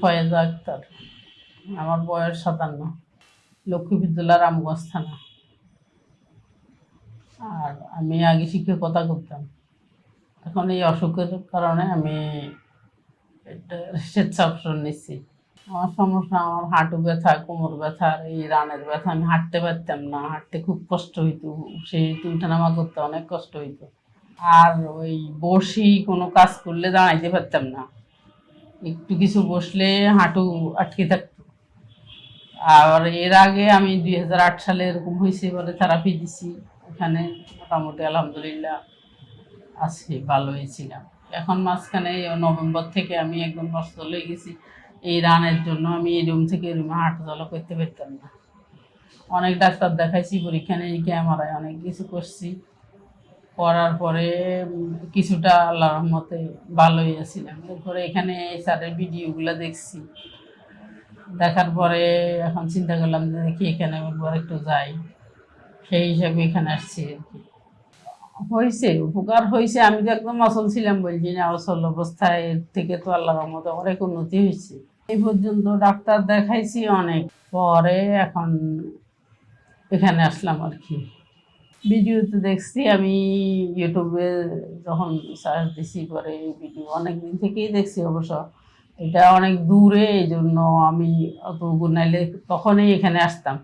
ফয়েজা আক্তার। আমার বয়স সাতান্ন। লক্ষ্মীপুর জেলা রামগঞ্জ থানা। আর আমি আগে শিক্ষকতা করতাম। এখন এই অসুখের কারণে আমি একটা স্বেচ্ছাবসর নিচ্ছি। আমার সমস্যা, আমার হাঁটু ব্যথা, কোমর ব্যথা আর এই রানের ব্যথা। আমি হাঁটতে পারতাম না, হাঁটতে খুব কষ্ট হইতো। সেই উঠানামা করতে অনেক কষ্ট হইতো। আর ওই বসি কোনো কাজ করলে দাঁড়াইতে পারতাম না। একটু কিছু বসলে হাঁটু আটকে থাকতো। আর এর আগে আমি দুই হাজার আট সালে এরকম হয়েছে বলে থেরাপি দিছি। ওখানে মোটামুটি আলহামদুলিল্লাহ আছি ভালো হয়েছিলাম এখন মাঝখানে নভেম্বর থেকে আমি একদম নষ্ট হয়ে গেছি। এই রানের জন্য আমি এই রুম থেকে রুমে হাঁটা চলা করতে পারতাম না। অনেক ডাক্তার দেখাইছি, পরীক্ষা নিরীক্ষা এমআরআই অনেক কিছু করছি। করার পরে কিছুটা আল্লাহ রহমতে ভালো হয়েছিলাম এরপরে এখানে স্যারের ভিডিওগুলো দেখছি। দেখার পরে এখন চিন্তা করলাম যে দেখি এখানে একবার একটু যাই। সেই হিসাবে এখানে আসছি আর কি। হয়েছে, উপকার হয়েছে। আমি তো একদম অচল ছিলাম বলছি না, অচল অবস্থায় থেকে তো আল্লাহ রহমতে অনেক উন্নতি হয়েছে। এই পর্যন্ত ডাক্তার দেখাইছি অনেক। পরে এখন এখানে আসলাম আর কি। ভিডিওতে দেখছি আমি ইউটিউবে যখন সার্চ দিছি পরে ভিডিও অনেক দিন থেকেই দেখছি অবশ্য। এটা অনেক দূরে এই জন্য আমি অত গুনাইলে তখনই এখানে আসতাম,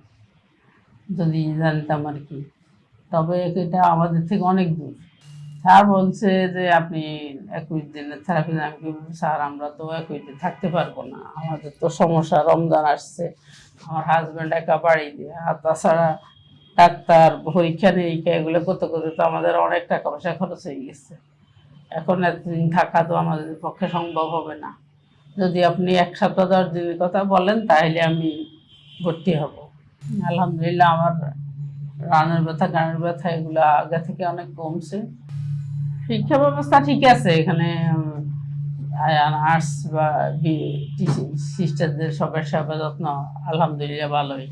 যদি জানতাম আর কি। তবে এটা আমাদের থেকে অনেক দূর। স্যার বলছে যে, আপনি একুশ দিনের থেরাপি আমি স্যার, আমরা তো একুশ দিন থাকতে পারব না। আমাদের তো সমস্যা, রমজান আসছে। আমার হাজব্যান্ড একা বাড়ি দিয়ে, আর তাছাড়া ডাক্তার পরীক্ষা নিরীক্ষা এগুলো করতে করতে তো আমাদের অনেক টাকা পয়সা খরচ হয়ে গেছে। এখন এতদিন থাকা তো আমাদের পক্ষে সম্ভব হবে না। যদি আপনি এক সপ্তাহ, দশ দিনের কথা বলেন, তাহলে আমি ভর্তি হব। আলহামদুলিল্লাহ, আমার রানের ব্যথা, গানের ব্যথা, এগুলো আগে থেকে অনেক কমছে। শিক্ষা ব্যবস্থা ঠিক আছে, এখানে নার্স বা সিস্টারদের সবার সেবা যত্ন, আলহামদুলিল্লাহ, ভালোই।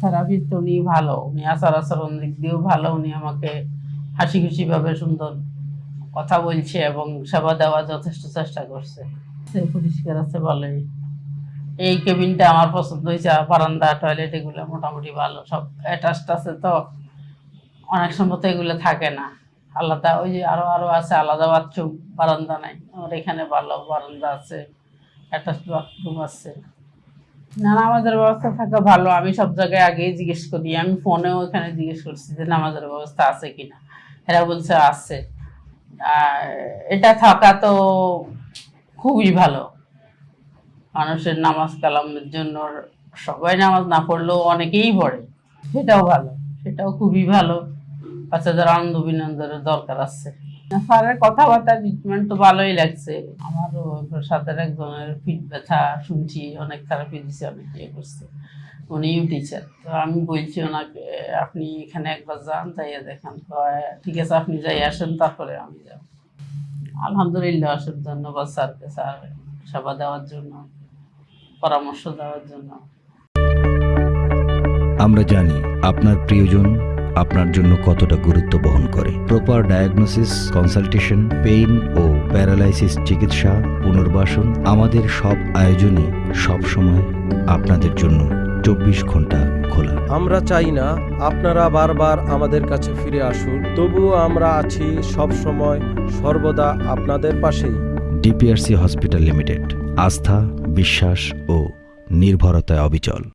থেরাপি তো উনি ভালো, উনি আচার আচরণ দিক দিয়েও ভালো, উনি আমাকে হাসি খুশি ভাবে সুন্দর কথা বলছে এবং সেবা দেওয়ার যথেষ্ট চেষ্টা করছে। সে পরিষ্কার আছে ভালোই এই কেবিনটা আমার পছন্দ হয়েছে বারান্দা টয়লেট এগুলো মোটামুটি ভালো, সব অ্যাটাচড আছে তো। অনেক সময় তো এগুলো থাকে না। আলাদা, ওই যে আরও আরও আছে, আলাদা বাথরুম বারান্দা নাই। আমার এখানে ভালো বারান্দা আছে অ্যাটাচ বাথরুম আছে। নামাজের ব্যবস্থা থাকা ভালো, আমি সব জায়গায় আগেই জিজ্ঞেস করি, আমি ফোনেও এখানে জিজ্ঞেস করছি যে নামাজের ব্যবস্থা আছে কিনা। এরা বলছে আছে। আর এটা থাকা তো খুবই ভালো। মানুষের নামাজ কালামের জন্য সবাই নামাজ না পড়লেও অনেকেই পড়ে। সেটাও ভালো, সেটাও খুবই ভালো। বাচ্চাদের আনন্দ বিনোদনের দরকার আছে। স্যারের কথাবার্তা ট্রিটমেন্ট তো ভালোই লাগছে। আমারও সাথে একজনের পিঠ ব্যথা শুনছি, অনেক থেরাপি দিছে, অনেক ইয়ে করছে। উনিও টিচার তো আমি বলছি ওনাকে, আপনি এখানে একবার যান, যাইয়া দেখান। ঠিক আছে, আপনি যাই আসেন, তারপরে আমি যাব। আলহামদুলিল্লাহ, অসুখ ধন্যবাদ স্যারকে, স্যার সেবা দেওয়ার জন্য, পরামর্শ দেওয়ার জন্য। আমরা জানি আপনার প্রিয়জন আপনার জন্য কতটা গুরুত্ব বহন করে। প্রপার ডায়াগনোসিস কনসালটেশন পেইন ও প্যারালাইসিস চিকিৎসা পুনর্বাসন আমাদের সব আয়োজনই সব সময় আপনাদের জন্য চব্বিশ ঘণ্টা খোলা। আমরা চাই না আপনারা বারবার আমাদের কাছে ফিরে আসুন তবুও আমরা আছি সব সময় সর্বদা আপনাদের পাশেই। ডিপিআরসি হসপিটাল লিমিটেড আস্থা বিশ্বাস ও নির্ভরতায় অবিচল।